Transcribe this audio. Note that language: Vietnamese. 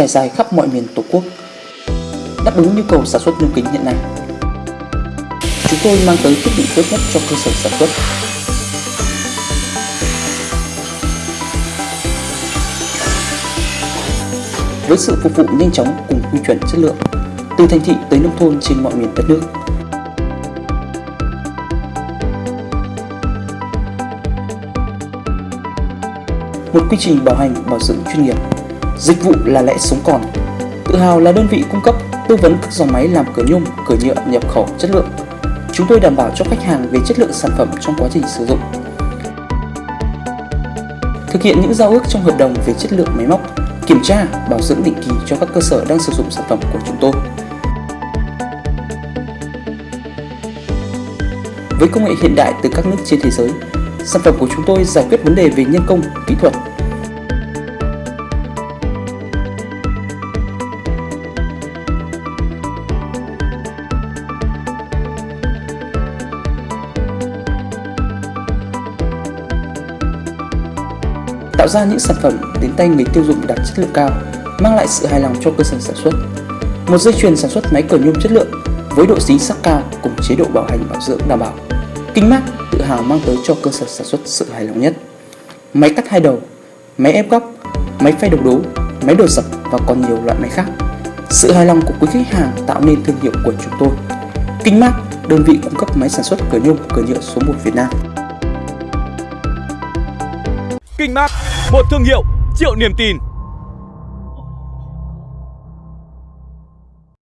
trải dài khắp mọi miền Tổ quốc. Đáp ứng nhu cầu sản xuất nhôm kính hiện nay, chúng tôi mang tới thiết bị tốt nhất cho cơ sở sản xuất. Với sự phục vụ nhanh chóng cùng quy chuẩn chất lượng, từ thành thị tới nông thôn trên mọi miền đất nước. Một quy trình bảo hành bảo dưỡng chuyên nghiệp, dịch vụ là lẽ sống còn. Tự hào là đơn vị cung cấp tư vấn các dòng máy làm cửa nhôm, cửa nhựa nhập khẩu chất lượng. Chúng tôi đảm bảo cho khách hàng về chất lượng sản phẩm trong quá trình sử dụng. Thực hiện những giao ước trong hợp đồng về chất lượng máy móc, kiểm tra, bảo dưỡng định kỳ cho các cơ sở đang sử dụng sản phẩm của chúng tôi. Với công nghệ hiện đại từ các nước trên thế giới, sản phẩm của chúng tôi giải quyết vấn đề về nhân công, kỹ thuật. Tạo ra những sản phẩm đến tay người tiêu dùng đạt chất lượng cao, mang lại sự hài lòng cho cơ sở sản xuất. Một dây chuyền sản xuất máy cờ nhôm chất lượng với độ dính sắc cao cùng chế độ bảo hành bảo dưỡng đảm bảo. Kinh mát tự hào mang tới cho cơ sở sản xuất sự hài lòng nhất. Máy cắt hai đầu, máy ép góc, máy phay độc đố, máy đồ sập và còn nhiều loại máy khác. Sự hài lòng của quý khách hàng tạo nên thương hiệu của chúng tôi. Kinh mát, đơn vị cung cấp máy sản xuất cửa nhôm, cửa nhựa số 1 Việt Nam. Kinh Mát, một thương hiệu triệu niềm tin.